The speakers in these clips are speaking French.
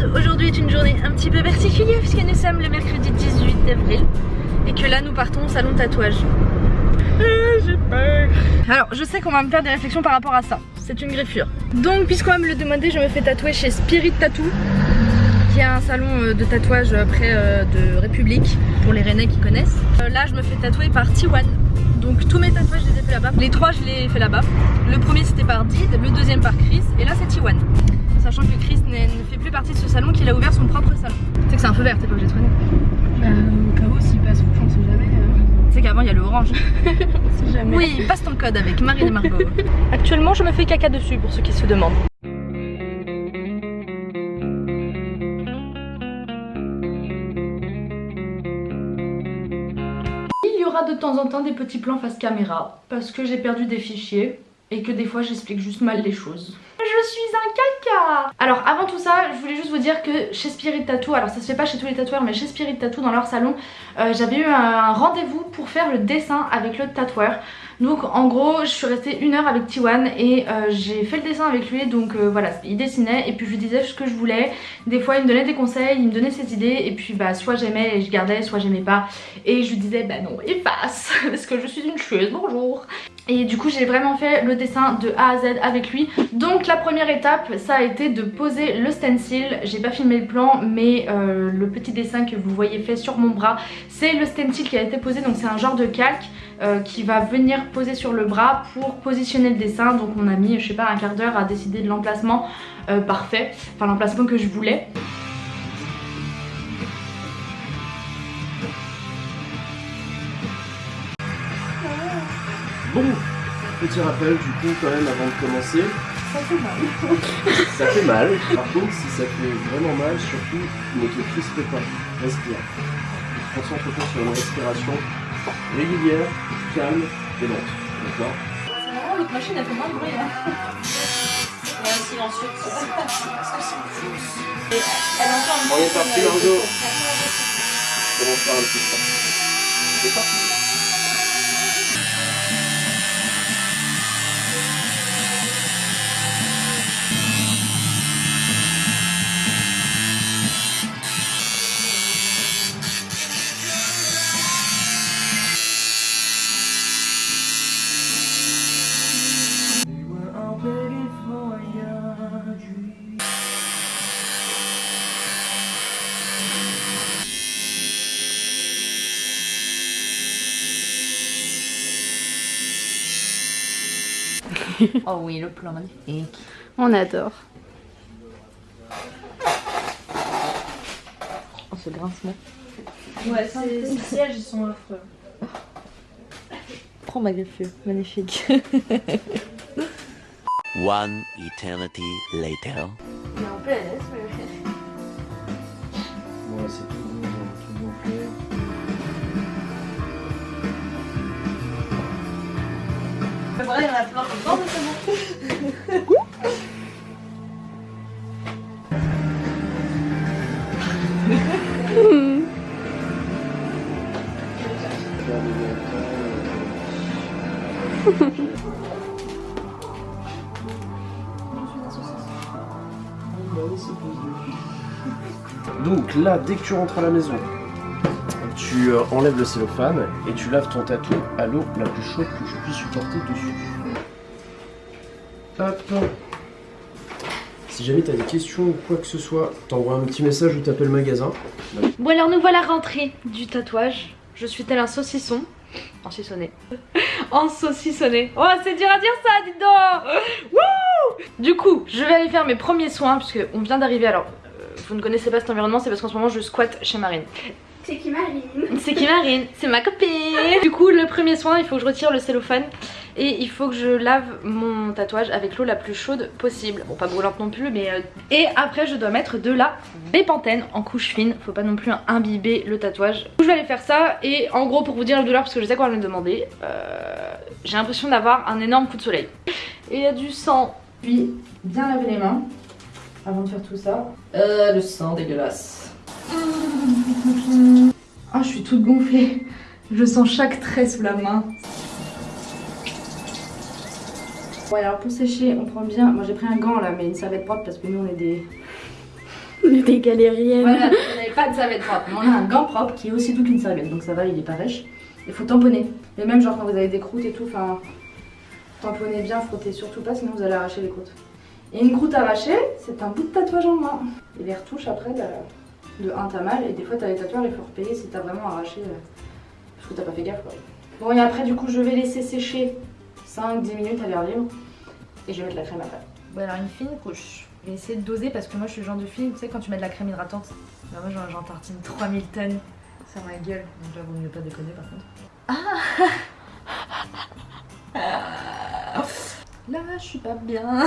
monde Aujourd'hui est une journée un petit peu particulière puisque nous sommes le mercredi 18 avril et que là nous partons au salon de tatouage. Ah, j'ai peur Alors je sais qu'on va me faire des réflexions par rapport à ça, c'est une greffure. Donc puisqu'on va me le demander, je me fais tatouer chez Spirit Tattoo qui est un salon euh, de tatouage près euh, de République pour les Rennais qui connaissent. Euh, là je me fais tatouer par Tiwan donc tous mes tatouages je les ai fait là-bas. Les trois je les ai fait là-bas. Le premier c'était par Did, le deuxième par Chris et là c'est Tiwan sachant que Chris ne fait plus partie de ce salon, qu'il a ouvert son propre salon. Tu sais que c'est un feu vert, t'es pas obligé de freiner. Bah, au cas où, s'il passe on sait jamais. Euh... Tu sais qu'avant, il y a le orange. si jamais. Oui, passe ton code avec Marie et Margot. Actuellement, je me fais caca dessus pour ceux qui se demandent. Il y aura de temps en temps des petits plans face caméra parce que j'ai perdu des fichiers et que des fois j'explique juste mal les choses. Je suis un caca Alors avant tout ça, je voulais juste vous dire que chez Spirit Tattoo, alors ça se fait pas chez tous les tatoueurs, mais chez Spirit Tattoo dans leur salon, euh, j'avais eu un rendez-vous pour faire le dessin avec le tatoueur. Donc en gros, je suis restée une heure avec Tiwan et euh, j'ai fait le dessin avec lui. Donc euh, voilà, il dessinait et puis je lui disais ce que je voulais. Des fois il me donnait des conseils, il me donnait ses idées et puis bah soit j'aimais et je gardais, soit j'aimais pas. Et je lui disais bah non, efface parce que je suis une chieuse, bonjour et du coup j'ai vraiment fait le dessin de A à Z avec lui. Donc la première étape ça a été de poser le stencil. J'ai pas filmé le plan mais euh, le petit dessin que vous voyez fait sur mon bras c'est le stencil qui a été posé. Donc c'est un genre de calque euh, qui va venir poser sur le bras pour positionner le dessin. Donc on a mis je sais pas un quart d'heure à décider de l'emplacement euh, parfait. Enfin l'emplacement que je voulais Bon, petit rappel du coup quand même avant de commencer. Ça fait mal. ça fait mal. Par contre, si ça fait vraiment mal, surtout ne te crispe pas. Respire. Concentre-toi sur une respiration régulière, calme et lente. D'accord? C'est l'autre machine, elle fait moins de bruit. Hein. Ouais, silencieux. Parce que c'est fausse. Elle entend un On est parti, Margot. On va faire un petit peu. C'est parti. oh oui, le plan magnifique. On adore. Oh, ce grincement. Ouais, ces sièges, ils sont affreux. Prends ma griffe, magnifique. One eternity later. Il est en PLS, mais... C'est il y en a plein temps, mais c'est. Donc là, dès que tu rentres à la maison, tu euh, enlèves le cellophane et tu laves ton tatou à l'eau la plus chaude que tu puisses supporter dessus. Hop. Si jamais tu as des questions ou quoi que ce soit, t'envoies un petit message ou t'appelles le magasin. Bon alors nous voilà rentrés du tatouage. Je suis tel un saucisson. En saucissonné. en saucissonné. Oh c'est dur à dire ça, dites donc Du coup, je vais aller faire mes premiers soins puisque on vient d'arriver. Alors, euh, vous ne connaissez pas cet environnement, c'est parce qu'en ce moment je squatte chez Marine. C'est qui Marine? C'est qui Marine? C'est ma copine Du coup, le premier soin, il faut que je retire le cellophane et il faut que je lave mon tatouage avec l'eau la plus chaude possible. Bon, pas brûlante non plus, mais... Euh... Et après, je dois mettre de la bépantène en couche fine. Faut pas non plus imbiber le tatouage. Je vais aller faire ça et en gros, pour vous dire la douleur, parce que je sais qu'on va me demander, euh... j'ai l'impression d'avoir un énorme coup de soleil. Et il y a du sang. Puis, bien laver les mains avant de faire tout ça. Euh, le sang dégueulasse. Ah, oh, je suis toute gonflée. Je sens chaque trait sous la main. Bon alors pour sécher, on prend bien... Moi j'ai pris un gant là, mais une serviette propre parce que nous on est des... Des galériennes. Voilà, on n'avait pas de serviette propre. Mais on a un gant propre qui est aussi doux qu'une serviette, donc ça va, il est pas rêche. Il faut tamponner. Et même genre quand vous avez des croûtes et tout, enfin, tamponnez bien, frottez surtout pas, sinon vous allez arracher les croûtes. Et une croûte arrachée, c'est un bout de tatouage en moins. Et les retouches après, bah, de 1 t'as mal, et des fois t'as les tatoueurs, il faut repayer si t'as vraiment arraché, euh, parce que t'as pas fait gaffe quoi. Bon et après du coup je vais laisser sécher 5-10 minutes à l'air libre, et je vais mettre la crème après. Bon alors une fine couche. Je vais essayer de doser parce que moi je suis le genre de fille, tu sais quand tu mets de la crème hydratante, bah moi j'en- j'en tartine 3000 tonnes sur ma gueule, donc là vaut mieux pas déconner par contre. Ah Là je suis pas bien.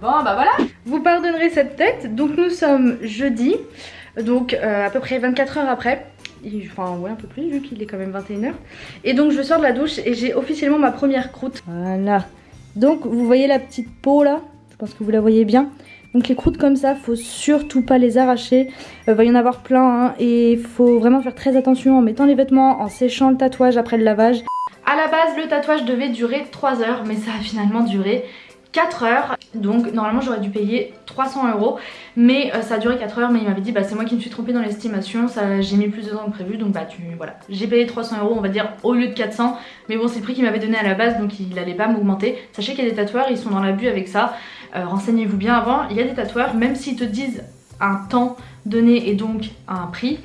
bon bah voilà. Vous pardonnerez cette tête, donc nous sommes jeudi, donc euh, à peu près 24 heures après. Et- Enfin ouais un peu plus vu qu'il est quand même 21h. Et donc je sors de la douche et j'ai officiellement ma première croûte. Voilà. Donc vous voyez la petite peau là? Je pense que vous la voyez bien. Donc les croûtes comme ça, faut surtout pas les arracher. Il va y en avoir plein hein, et il faut vraiment faire très attention en mettant les vêtements, en séchant le tatouage après le lavage. À la base, le tatouage devait durer 3 heures, mais ça a finalement duré 4 heures. Donc normalement j'aurais dû payer 300 euros, mais euh, ça a duré 4 heures. Mais il m'avait dit bah c'est moi qui me suis trompée dans l'estimation, j'ai mis plus de temps que prévu, donc bah tu voilà. J'ai payé 300 euros, on va dire au lieu de 400, mais bon c'est le prix qu'il m'avait donné à la base, donc il allait pas m'augmenter. Sachez qu'il y a des tatoueurs, ils sont dans l'abus avec ça. Euh, Renseignez-vous bien avant. Il y a des tatoueurs, même s'ils te disent un temps donné et donc un prix.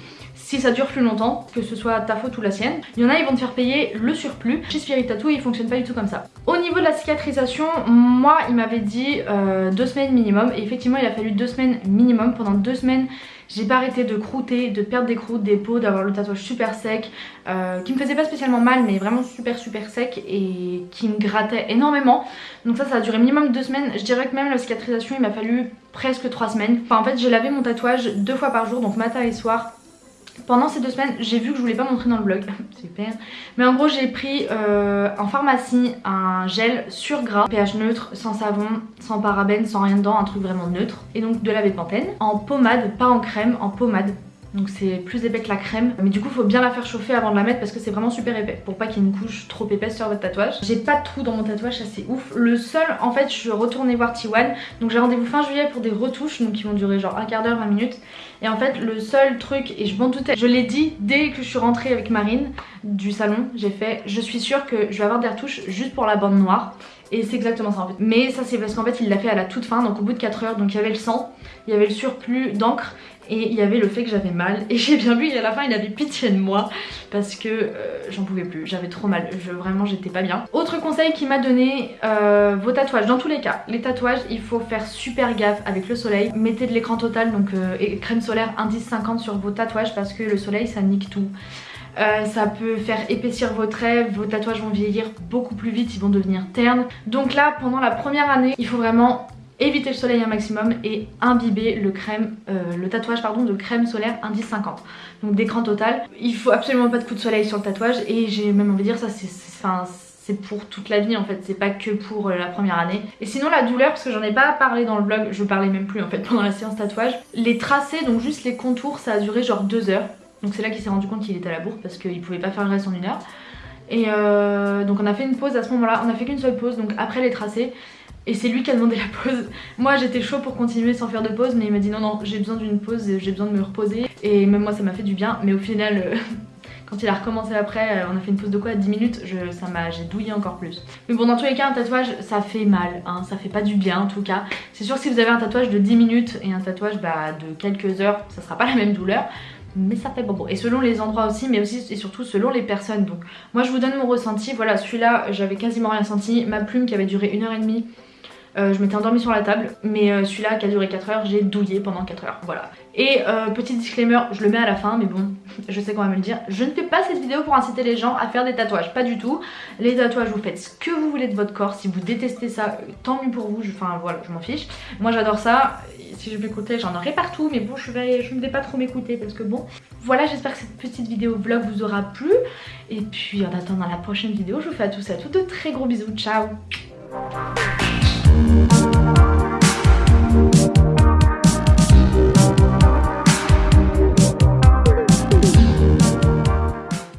Si ça dure plus longtemps, que ce soit ta faute ou la sienne, il y en a ils vont te faire payer le surplus. Chez Spirit Tattoo il fonctionne pas du tout comme ça. Au niveau de la cicatrisation, moi il m'avait dit euh, deux semaines minimum et effectivement il a fallu deux semaines minimum. Pendant deux semaines j'ai pas arrêté de croûter, de perdre des croûtes, des peaux, d'avoir le tatouage super sec, euh, qui me faisait pas spécialement mal mais vraiment super super sec et qui me grattait énormément. Donc ça ça a duré minimum deux semaines. Je dirais que même la cicatrisation il m'a fallu presque trois semaines. Enfin en fait j'ai lavé mon tatouage deux fois par jour donc matin et soir pendant ces deux semaines, j'ai vu que je voulais pas montrer dans le blog, super. Mais en gros, j'ai pris euh, en pharmacie un gel sur gras, pH neutre, sans savon, sans parabènes, sans rien dedans, un truc vraiment neutre. Et donc de la Pantene en pommade, pas en crème, en pommade. Donc c'est plus épais que la crème. Mais du coup faut bien la faire chauffer avant de la mettre parce que c'est vraiment super épais. Pour pas qu'il y ait une couche trop épaisse sur votre tatouage. J'ai pas de trou dans mon tatouage, ça c'est ouf. Le seul en fait je retournais voir T1 Donc j'ai rendez-vous fin juillet pour des retouches Donc qui vont durer genre un quart d'heure, 20 minutes. Et en fait le seul truc, et je m'en doutais Je l'ai dit dès que je suis rentrée avec Marine Du salon, j'ai fait Je suis sûre que je vais avoir des retouches juste pour la bande noire et c'est exactement ça en fait. Mais ça c'est parce qu'en fait il l'a fait à la toute fin, donc au bout de 4 heures, donc il y avait le sang, il y avait le surplus d'encre et il y avait le fait que j'avais mal. Et j'ai bien vu, et à la fin il avait pitié de moi parce que euh, j'en pouvais plus, j'avais trop mal, je, vraiment j'étais pas bien. Autre conseil qu'il m'a donné, euh, vos tatouages, dans tous les cas, les tatouages il faut faire super gaffe avec le soleil. Mettez de l'écran total, donc euh, crème solaire indice 50 sur vos tatouages parce que le soleil ça nique tout. Euh, ça peut faire épaissir vos traits, vos tatouages vont vieillir beaucoup plus vite, ils vont devenir ternes. Donc là, pendant la première année, il faut vraiment éviter le soleil un maximum et imbiber le euh, tatouage pardon, de crème solaire indice 50. Donc d'écran total. Il faut absolument pas de coup de soleil sur le tatouage et j'ai même envie de dire ça c'est pour toute la vie en fait, c'est pas que pour euh, la première année. Et sinon la douleur, parce que j'en ai pas parlé dans le blog, je parlais même plus en fait pendant la séance tatouage. Les tracés, donc juste les contours, ça a duré genre deux heures. Donc c'est là qu'il s'est rendu compte qu'il était à la bourre parce qu'il pouvait pas faire le reste en une heure. Et euh, donc on a fait une pause à ce moment là, on a fait qu'une seule pause donc après les tracés. Et c'est lui qui a demandé la pause. Moi j'étais chaud pour continuer sans faire de pause mais il m'a dit non non j'ai besoin d'une pause, j'ai besoin de me reposer. Et même moi ça m'a fait du bien mais au final euh, quand il a recommencé après euh, on a fait une pause de quoi? 10 minutes, je, ça m'a j'ai douillé encore plus. Mais bon dans tous les cas un tatouage ça fait mal, hein, ça fait pas du bien en tout cas. C'est sûr si vous avez un tatouage de 10 minutes et un tatouage bah, de quelques heures ça sera pas la même douleur mais ça fait bon. Et selon les endroits aussi, mais aussi et surtout selon les personnes. Donc moi je vous donne mon ressenti. Voilà, celui-là j'avais quasiment rien senti. Ma plume qui avait duré une heure et demie, euh, je m'étais endormie sur la table. Mais euh, celui-là qui a duré 4 heures, j'ai douillé pendant 4 heures. Voilà. Et euh, petit disclaimer, je le mets à la fin, mais bon, je sais qu'on va me le dire. Je ne fais pas cette vidéo pour inciter les gens à faire des tatouages, pas du tout. Les tatouages, vous faites ce que vous voulez de votre corps. Si vous détestez ça, tant mieux pour vous. Enfin voilà, je m'en fiche. Moi j'adore ça si je m'écoutais j'en aurais partout mais bon je, je ne vais pas trop m'écouter parce que bon voilà j'espère que cette petite vidéo vlog vous aura plu et puis en attendant la prochaine vidéo je vous fais à tous et à toutes de très gros bisous ciao